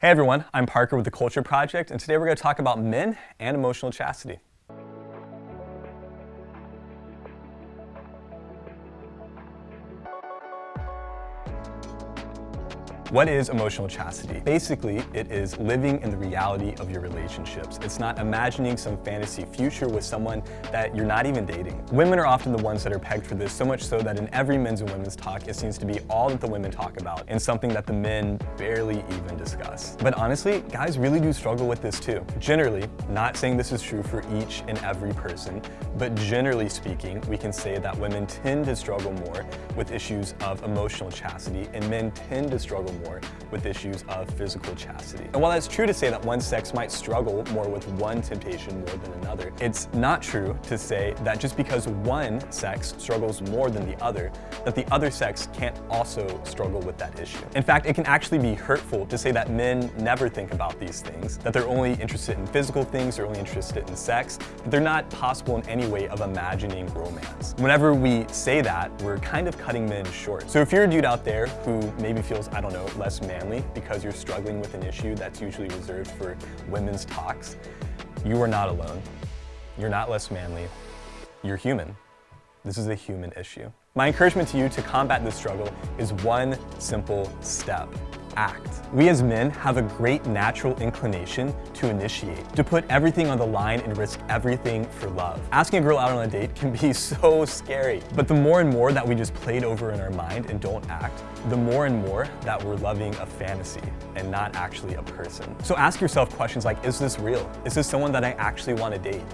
Hey everyone, I'm Parker with The Culture Project, and today we're going to talk about men and emotional chastity. What is emotional chastity? Basically, it is living in the reality of your relationships. It's not imagining some fantasy future with someone that you're not even dating. Women are often the ones that are pegged for this, so much so that in every men's and women's talk, it seems to be all that the women talk about and something that the men barely even discuss. But honestly, guys really do struggle with this too. Generally, not saying this is true for each and every person, but generally speaking, we can say that women tend to struggle more with issues of emotional chastity and men tend to struggle more with issues of physical chastity. And while that's true to say that one sex might struggle more with one temptation more than another, it's not true to say that just because one sex struggles more than the other, that the other sex can't also struggle with that issue. In fact, it can actually be hurtful to say that men never think about these things, that they're only interested in physical things, they're only interested in sex, that they're not possible in any way of imagining romance. Whenever we say that, we're kind of cutting men short. So if you're a dude out there who maybe feels, I don't know, less manly because you're struggling with an issue that's usually reserved for women's talks, you are not alone. You're not less manly. You're human. This is a human issue. My encouragement to you to combat this struggle is one simple step act. We as men have a great natural inclination to initiate, to put everything on the line and risk everything for love. Asking a girl out on a date can be so scary, but the more and more that we just play it over in our mind and don't act, the more and more that we're loving a fantasy and not actually a person. So ask yourself questions like, is this real? Is this someone that I actually want to date?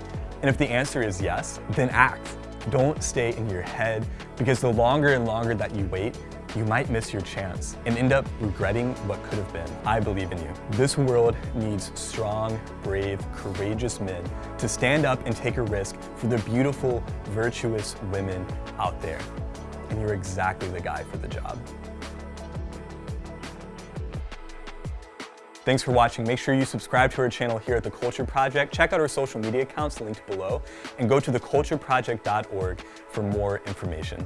And if the answer is yes, then act. Don't stay in your head because the longer and longer that you wait, you might miss your chance and end up regretting what could have been. I believe in you. This world needs strong, brave, courageous men to stand up and take a risk for the beautiful, virtuous women out there. And you're exactly the guy for the job. Thanks for watching. Make sure you subscribe to our channel here at The Culture Project. Check out our social media accounts linked below and go to thecultureproject.org for more information.